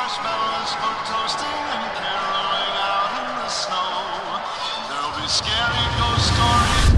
marshmallows for toasting and caroling out in the snow. There'll be scary ghost stories.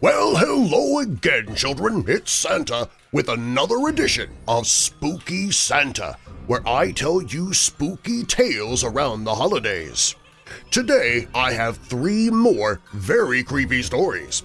Well, hello again, children. It's Santa with another edition of Spooky Santa, where I tell you spooky tales around the holidays. Today, I have three more very creepy stories.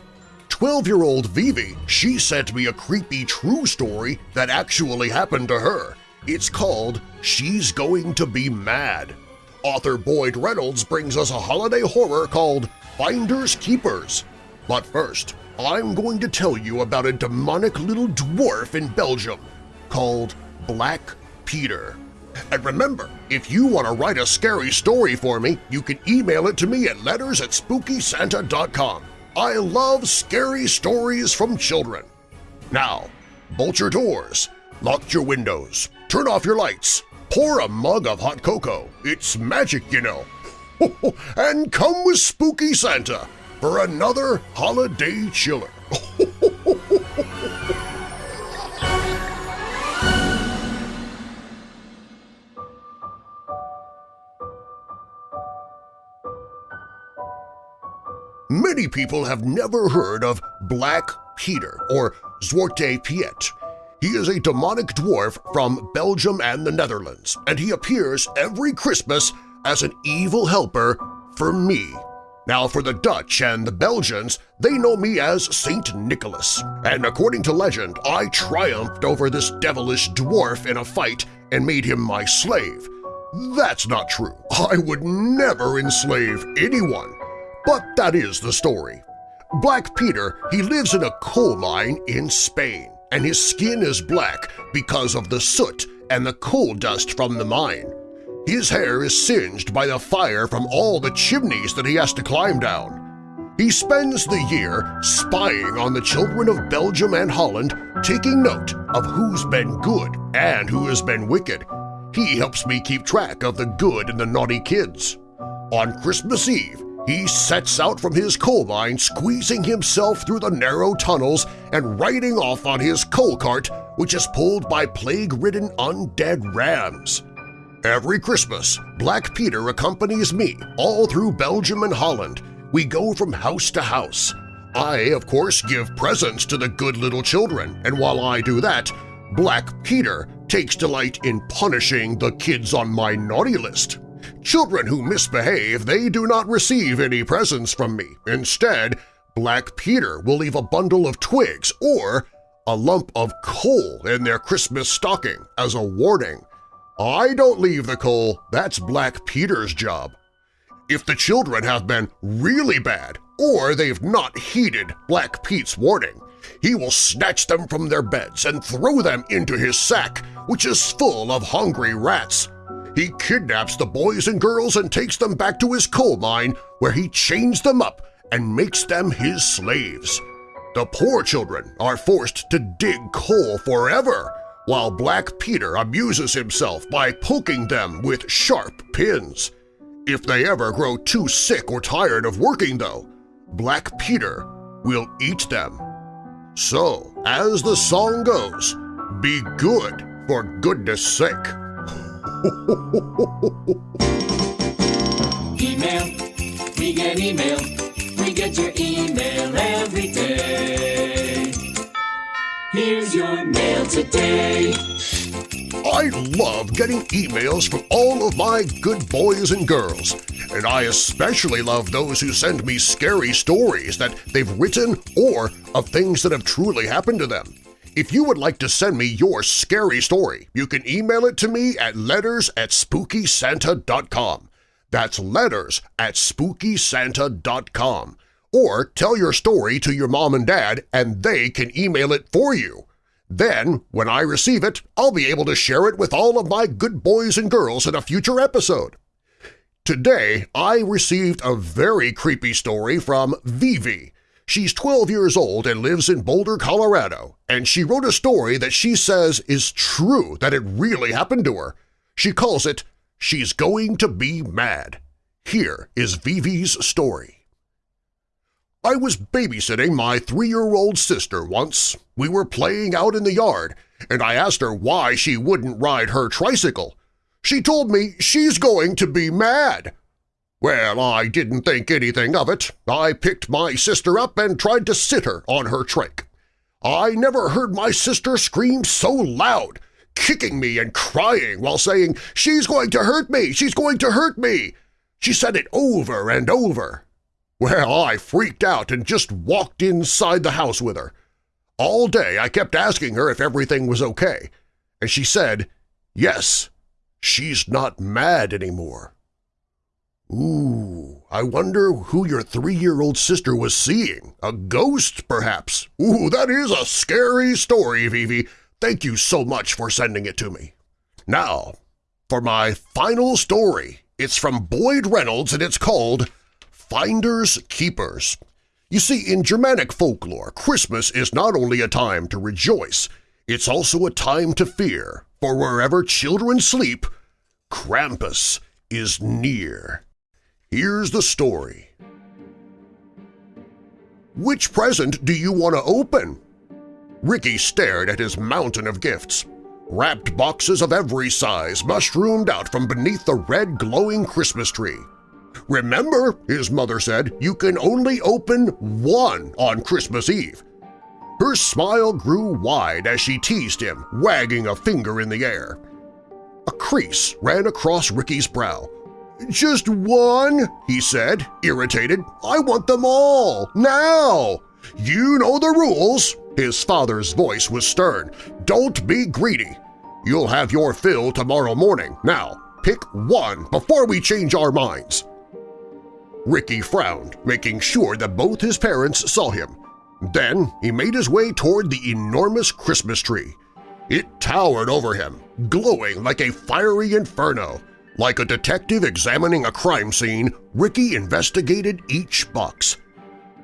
12-year-old Vivi, she sent me a creepy true story that actually happened to her. It's called She's Going to Be Mad. Author Boyd Reynolds brings us a holiday horror called Finders Keepers. But first, I'm going to tell you about a demonic little dwarf in Belgium called Black Peter. And remember, if you want to write a scary story for me, you can email it to me at letters at spookysanta.com. I love scary stories from children. Now, bolt your doors, lock your windows, turn off your lights, pour a mug of hot cocoa. It's magic, you know. and come with Spooky Santa for another holiday chiller. Many people have never heard of Black Peter or Zwarte Piet. He is a demonic dwarf from Belgium and the Netherlands, and he appears every Christmas as an evil helper for me. Now for the Dutch and the Belgians, they know me as Saint Nicholas, and according to legend, I triumphed over this devilish dwarf in a fight and made him my slave. That's not true. I would never enslave anyone. But that is the story. Black Peter, he lives in a coal mine in Spain, and his skin is black because of the soot and the coal dust from the mine. His hair is singed by the fire from all the chimneys that he has to climb down. He spends the year spying on the children of Belgium and Holland, taking note of who's been good and who has been wicked. He helps me keep track of the good and the naughty kids. On Christmas Eve, he sets out from his coal mine squeezing himself through the narrow tunnels and riding off on his coal cart, which is pulled by plague-ridden undead rams. Every Christmas, Black Peter accompanies me all through Belgium and Holland. We go from house to house. I, of course, give presents to the good little children, and while I do that, Black Peter takes delight in punishing the kids on my naughty list. Children who misbehave, they do not receive any presents from me. Instead, Black Peter will leave a bundle of twigs or a lump of coal in their Christmas stocking as a warning. I don't leave the coal, that's Black Peter's job. If the children have been really bad or they've not heeded Black Pete's warning, he will snatch them from their beds and throw them into his sack, which is full of hungry rats. He kidnaps the boys and girls and takes them back to his coal mine where he chains them up and makes them his slaves. The poor children are forced to dig coal forever, while Black Peter amuses himself by poking them with sharp pins. If they ever grow too sick or tired of working, though, Black Peter will eat them. So, as the song goes, be good for goodness sake. Email, we get email, we get your email every day. Here's your mail today. I love getting emails from all of my good boys and girls, and I especially love those who send me scary stories that they've written or of things that have truly happened to them. If you would like to send me your scary story, you can email it to me at letters at spookysanta.com. That's letters at spookysanta.com. Or tell your story to your mom and dad and they can email it for you. Then, when I receive it, I'll be able to share it with all of my good boys and girls in a future episode. Today, I received a very creepy story from Vivi. She's 12 years old and lives in Boulder, Colorado, and she wrote a story that she says is true, that it really happened to her. She calls it, She's Going to Be Mad. Here is Vivi's story. I was babysitting my three-year-old sister once. We were playing out in the yard, and I asked her why she wouldn't ride her tricycle. She told me she's going to be mad. Well, I didn't think anything of it. I picked my sister up and tried to sit her on her trike. I never heard my sister scream so loud, kicking me and crying while saying, "'She's going to hurt me! She's going to hurt me!' She said it over and over. Well, I freaked out and just walked inside the house with her. All day I kept asking her if everything was okay, and she said, yes, she's not mad anymore. Ooh, I wonder who your three-year-old sister was seeing. A ghost, perhaps? Ooh, that is a scary story, Vivi. Thank you so much for sending it to me. Now, for my final story. It's from Boyd Reynolds and it's called Finders Keepers. You see, in Germanic folklore, Christmas is not only a time to rejoice, it's also a time to fear, for wherever children sleep, Krampus is near. Here's the story. Which present do you want to open? Ricky stared at his mountain of gifts. Wrapped boxes of every size mushroomed out from beneath the red glowing Christmas tree. Remember, his mother said, you can only open one on Christmas Eve. Her smile grew wide as she teased him, wagging a finger in the air. A crease ran across Ricky's brow. "'Just one?' he said, irritated. "'I want them all! Now! You know the rules!' His father's voice was stern. "'Don't be greedy! You'll have your fill tomorrow morning. Now, pick one before we change our minds!' Ricky frowned, making sure that both his parents saw him. Then he made his way toward the enormous Christmas tree. It towered over him, glowing like a fiery inferno. Like a detective examining a crime scene, Ricky investigated each box.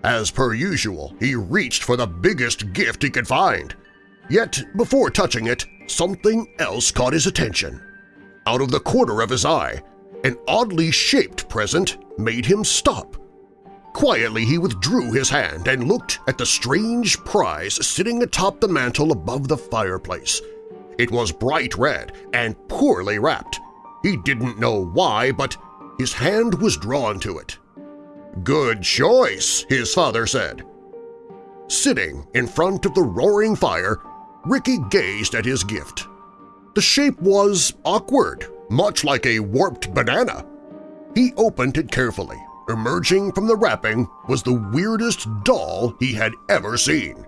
As per usual, he reached for the biggest gift he could find. Yet, before touching it, something else caught his attention. Out of the corner of his eye, an oddly shaped present made him stop. Quietly he withdrew his hand and looked at the strange prize sitting atop the mantel above the fireplace. It was bright red and poorly wrapped. He didn't know why, but his hand was drawn to it. "'Good choice,' his father said. Sitting in front of the roaring fire, Ricky gazed at his gift. The shape was awkward much like a warped banana. He opened it carefully. Emerging from the wrapping was the weirdest doll he had ever seen.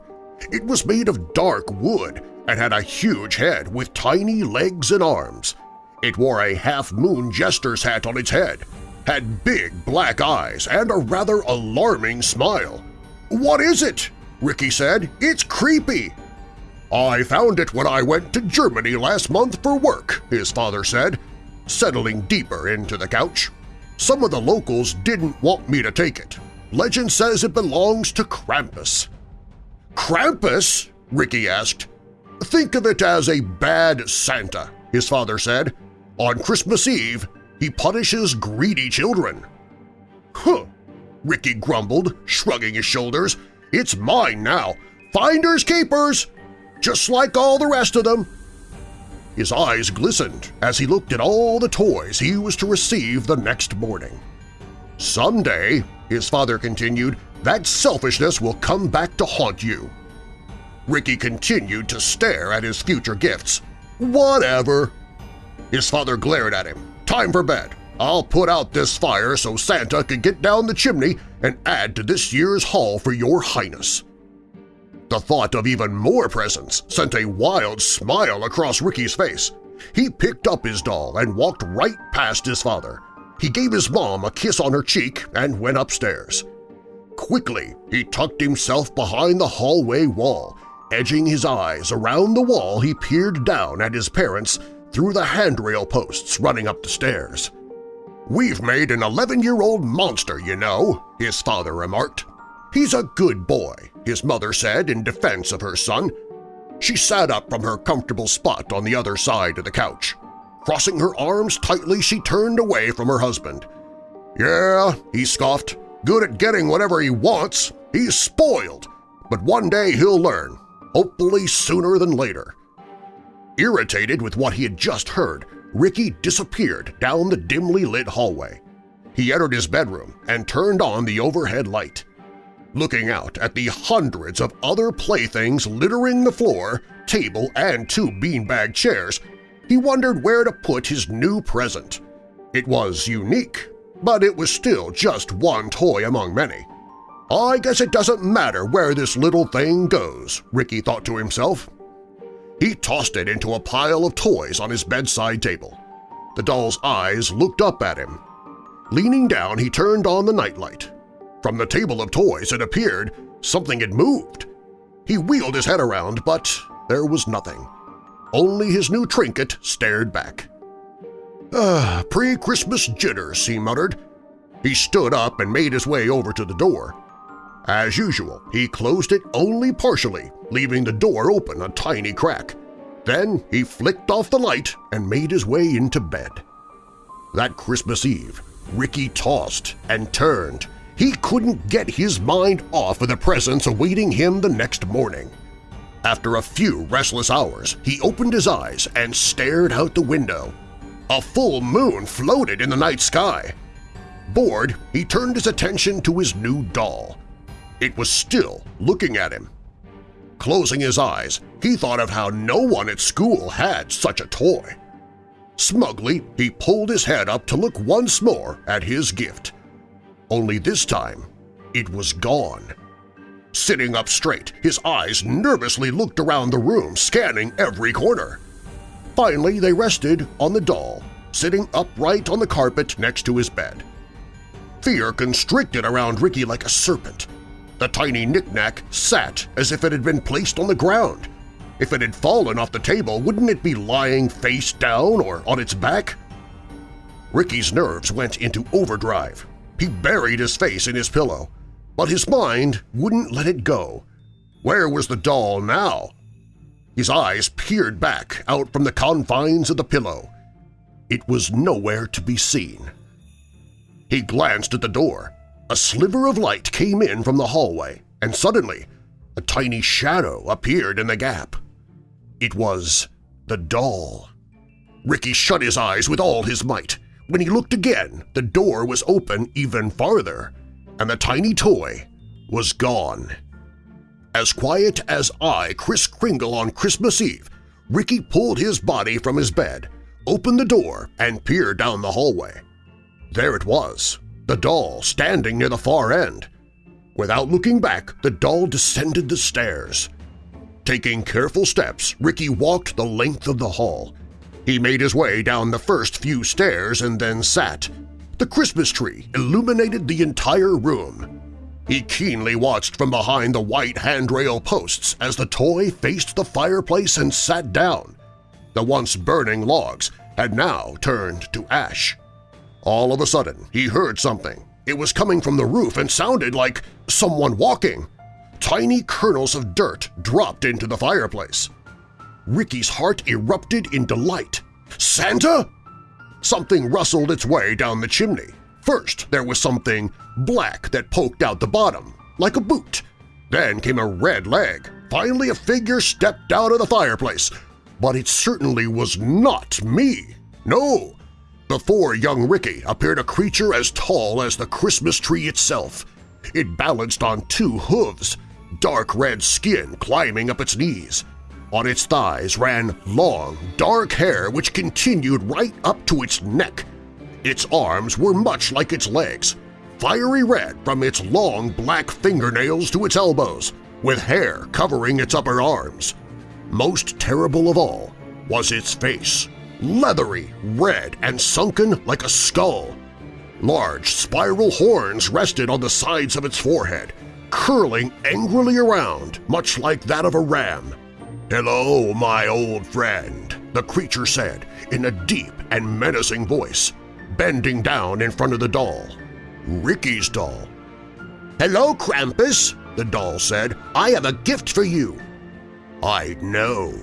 It was made of dark wood and had a huge head with tiny legs and arms. It wore a half-moon jester's hat on its head, had big black eyes, and a rather alarming smile. "'What is it?' Ricky said. "'It's creepy!' "'I found it when I went to Germany last month for work,' his father said settling deeper into the couch. Some of the locals didn't want me to take it. Legend says it belongs to Krampus. Krampus? Ricky asked. Think of it as a bad Santa, his father said. On Christmas Eve, he punishes greedy children. Huh, Ricky grumbled, shrugging his shoulders. It's mine now. Finders keepers! Just like all the rest of them. His eyes glistened as he looked at all the toys he was to receive the next morning. Someday, his father continued, that selfishness will come back to haunt you. Ricky continued to stare at his future gifts. Whatever. His father glared at him. Time for bed. I'll put out this fire so Santa can get down the chimney and add to this year's haul for your highness. The thought of even more presents sent a wild smile across Ricky's face. He picked up his doll and walked right past his father. He gave his mom a kiss on her cheek and went upstairs. Quickly, he tucked himself behind the hallway wall. Edging his eyes around the wall, he peered down at his parents through the handrail posts running up the stairs. "'We've made an 11-year-old monster, you know,' his father remarked. "'He's a good boy, his mother said in defense of her son. She sat up from her comfortable spot on the other side of the couch. Crossing her arms tightly, she turned away from her husband. "'Yeah,' he scoffed, good at getting whatever he wants. He's spoiled, but one day he'll learn, hopefully sooner than later. Irritated with what he had just heard, Ricky disappeared down the dimly lit hallway. He entered his bedroom and turned on the overhead light. Looking out at the hundreds of other playthings littering the floor, table, and two beanbag chairs, he wondered where to put his new present. It was unique, but it was still just one toy among many. I guess it doesn't matter where this little thing goes, Ricky thought to himself. He tossed it into a pile of toys on his bedside table. The doll's eyes looked up at him. Leaning down, he turned on the nightlight. From the table of toys, it appeared something had moved. He wheeled his head around, but there was nothing. Only his new trinket stared back. Ah, pre-Christmas jitters, he muttered. He stood up and made his way over to the door. As usual, he closed it only partially, leaving the door open a tiny crack. Then he flicked off the light and made his way into bed. That Christmas Eve, Ricky tossed and turned. He couldn't get his mind off of the presents awaiting him the next morning. After a few restless hours, he opened his eyes and stared out the window. A full moon floated in the night sky. Bored, he turned his attention to his new doll. It was still looking at him. Closing his eyes, he thought of how no one at school had such a toy. Smugly, he pulled his head up to look once more at his gift. Only this time, it was gone. Sitting up straight, his eyes nervously looked around the room, scanning every corner. Finally, they rested on the doll, sitting upright on the carpet next to his bed. Fear constricted around Ricky like a serpent. The tiny knickknack sat as if it had been placed on the ground. If it had fallen off the table, wouldn't it be lying face down or on its back? Ricky's nerves went into overdrive. He buried his face in his pillow, but his mind wouldn't let it go. Where was the doll now? His eyes peered back out from the confines of the pillow. It was nowhere to be seen. He glanced at the door. A sliver of light came in from the hallway, and suddenly a tiny shadow appeared in the gap. It was the doll. Ricky shut his eyes with all his might. When he looked again, the door was open even farther, and the tiny toy was gone. As quiet as I, Kris Kringle on Christmas Eve, Ricky pulled his body from his bed, opened the door, and peered down the hallway. There it was, the doll standing near the far end. Without looking back, the doll descended the stairs. Taking careful steps, Ricky walked the length of the hall. He made his way down the first few stairs and then sat. The Christmas tree illuminated the entire room. He keenly watched from behind the white handrail posts as the toy faced the fireplace and sat down. The once burning logs had now turned to ash. All of a sudden, he heard something. It was coming from the roof and sounded like someone walking. Tiny kernels of dirt dropped into the fireplace. Ricky's heart erupted in delight. Santa? Something rustled its way down the chimney. First, there was something black that poked out the bottom, like a boot. Then came a red leg. Finally, a figure stepped out of the fireplace. But it certainly was not me. No, before young Ricky appeared a creature as tall as the Christmas tree itself. It balanced on two hooves, dark red skin climbing up its knees. On its thighs ran long, dark hair which continued right up to its neck. Its arms were much like its legs, fiery red from its long black fingernails to its elbows, with hair covering its upper arms. Most terrible of all was its face, leathery, red, and sunken like a skull. Large spiral horns rested on the sides of its forehead, curling angrily around, much like that of a ram. "'Hello, my old friend,' the creature said in a deep and menacing voice, bending down in front of the doll. Ricky's doll. "'Hello, Krampus,' the doll said. "'I have a gift for you.' "'I know,'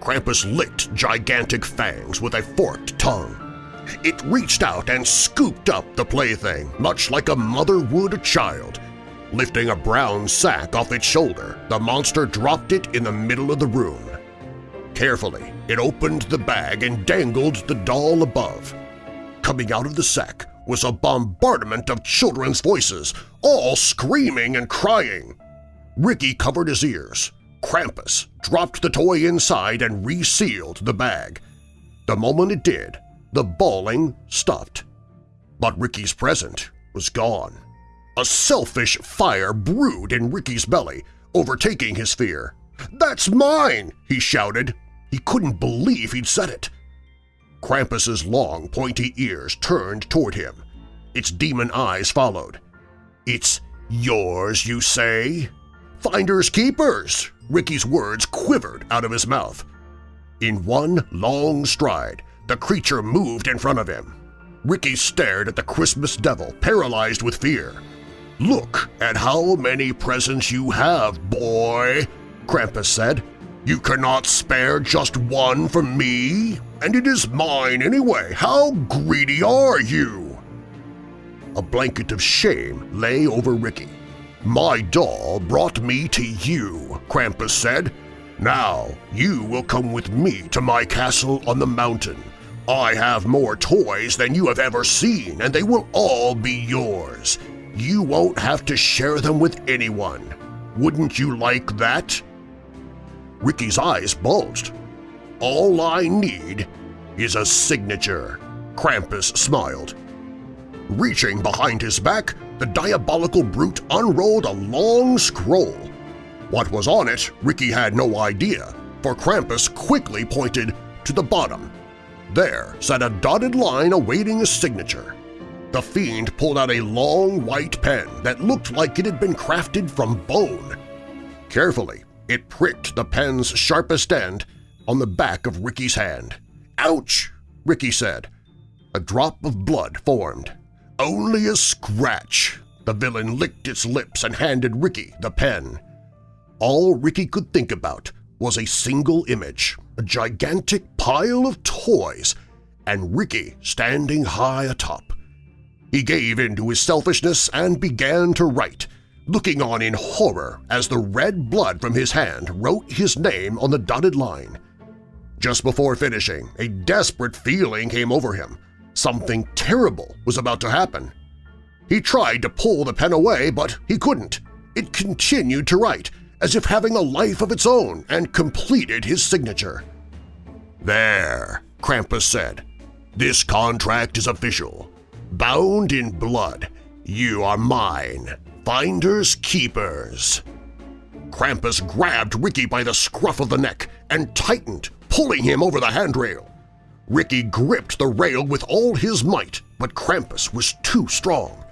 Krampus licked gigantic fangs with a forked tongue. It reached out and scooped up the plaything, much like a mother would a child. Lifting a brown sack off its shoulder, the monster dropped it in the middle of the room. Carefully, it opened the bag and dangled the doll above. Coming out of the sack was a bombardment of children's voices, all screaming and crying. Ricky covered his ears. Krampus dropped the toy inside and resealed the bag. The moment it did, the bawling stopped. But Ricky's present was gone. A selfish fire brewed in Ricky's belly, overtaking his fear. "'That's mine!' he shouted. He couldn't believe he'd said it. Krampus's long, pointy ears turned toward him. Its demon eyes followed. "'It's yours, you say?' "'Finders keepers!' Ricky's words quivered out of his mouth. In one long stride, the creature moved in front of him. Ricky stared at the Christmas devil, paralyzed with fear. "'Look at how many presents you have, boy!' Krampus said. "'You cannot spare just one for me? And it is mine anyway! How greedy are you?' A blanket of shame lay over Ricky. "'My doll brought me to you,' Krampus said. "'Now you will come with me to my castle on the mountain. I have more toys than you have ever seen, and they will all be yours. You won't have to share them with anyone. Wouldn't you like that?' Ricky's eyes bulged. "'All I need is a signature,' Krampus smiled. Reaching behind his back, the diabolical brute unrolled a long scroll. What was on it, Ricky had no idea, for Krampus quickly pointed to the bottom. There sat a dotted line awaiting a signature. The fiend pulled out a long white pen that looked like it had been crafted from bone. Carefully, it pricked the pen's sharpest end on the back of Ricky's hand. "'Ouch!' Ricky said. A drop of blood formed. "'Only a scratch!' The villain licked its lips and handed Ricky the pen. All Ricky could think about was a single image, a gigantic pile of toys, and Ricky standing high atop. He gave in to his selfishness and began to write, looking on in horror as the red blood from his hand wrote his name on the dotted line. Just before finishing, a desperate feeling came over him. Something terrible was about to happen. He tried to pull the pen away, but he couldn't. It continued to write, as if having a life of its own, and completed his signature. "'There,' Krampus said. "'This contract is official. Bound in blood, you are mine, finders keepers. Krampus grabbed Ricky by the scruff of the neck and tightened, pulling him over the handrail. Ricky gripped the rail with all his might, but Krampus was too strong.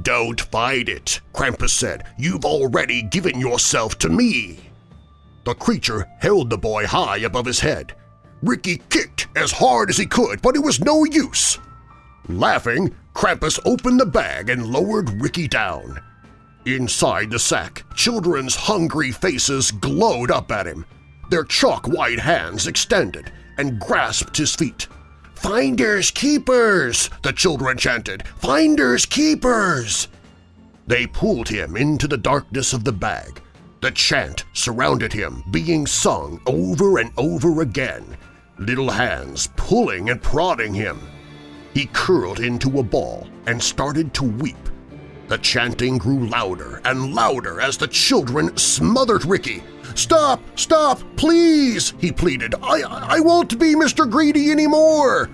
"'Don't fight it,' Krampus said. "'You've already given yourself to me.' The creature held the boy high above his head. Ricky kicked as hard as he could, but it was no use. Laughing, Krampus opened the bag and lowered Ricky down. Inside the sack, children's hungry faces glowed up at him. Their chalk-white hands extended and grasped his feet. "'Finders keepers!' the children chanted. "'Finders keepers!' They pulled him into the darkness of the bag. The chant surrounded him, being sung over and over again, little hands pulling and prodding him. He curled into a ball and started to weep. The chanting grew louder and louder as the children smothered Ricky. "'Stop! Stop! Please!' he pleaded. I, I won't be Mr. Greedy anymore!'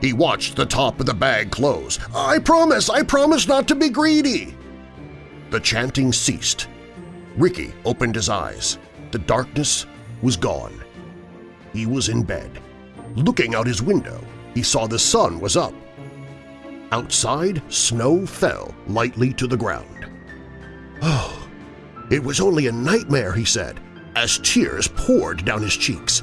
He watched the top of the bag close. "'I promise! I promise not to be greedy!' The chanting ceased. Ricky opened his eyes. The darkness was gone. He was in bed. Looking out his window, he saw the sun was up. Outside, snow fell lightly to the ground. Oh, it was only a nightmare, he said, as tears poured down his cheeks.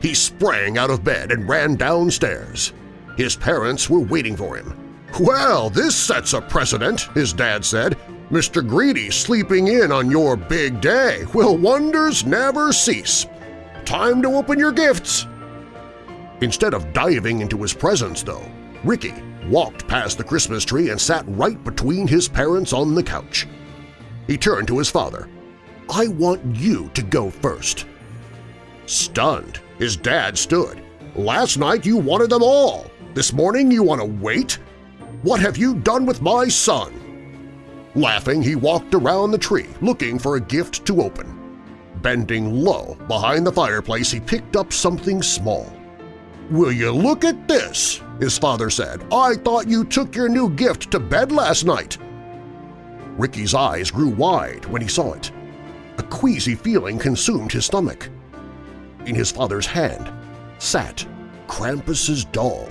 He sprang out of bed and ran downstairs. His parents were waiting for him. "'Well, this sets a precedent,' his dad said. "'Mr. Greedy sleeping in on your big day. Will wonders never cease? Time to open your gifts!' Instead of diving into his presents, though, Ricky walked past the Christmas tree and sat right between his parents on the couch. He turned to his father. I want you to go first. Stunned, his dad stood. Last night you wanted them all. This morning you want to wait? What have you done with my son? Laughing, he walked around the tree looking for a gift to open. Bending low behind the fireplace, he picked up something small. "'Will you look at this?' his father said. "'I thought you took your new gift to bed last night.' Ricky's eyes grew wide when he saw it. A queasy feeling consumed his stomach. In his father's hand sat Krampus's doll.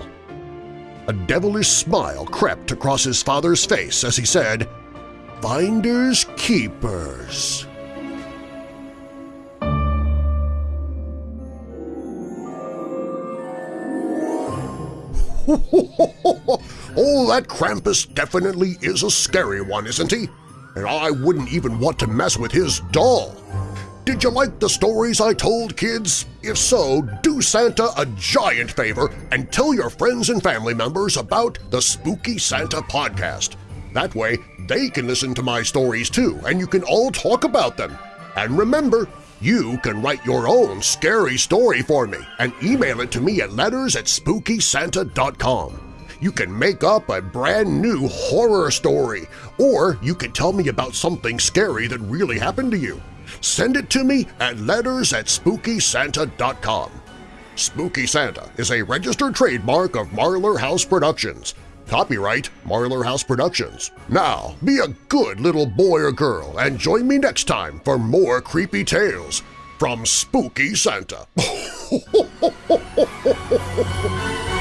A devilish smile crept across his father's face as he said, Finders Keepers. oh, that Krampus definitely is a scary one, isn't he? And I wouldn't even want to mess with his doll. Did you like the stories I told, kids? If so, do Santa a giant favor and tell your friends and family members about the Spooky Santa podcast. That way, they can listen to my stories too, and you can all talk about them. And remember, you can write your own scary story for me and email it to me at letters at SpookySanta.com. You can make up a brand new horror story, or you can tell me about something scary that really happened to you. Send it to me at letters at SpookySanta.com. Spooky Santa is a registered trademark of Marlar House Productions. Copyright Marlar House Productions. Now, be a good little boy or girl and join me next time for more creepy tales from Spooky Santa.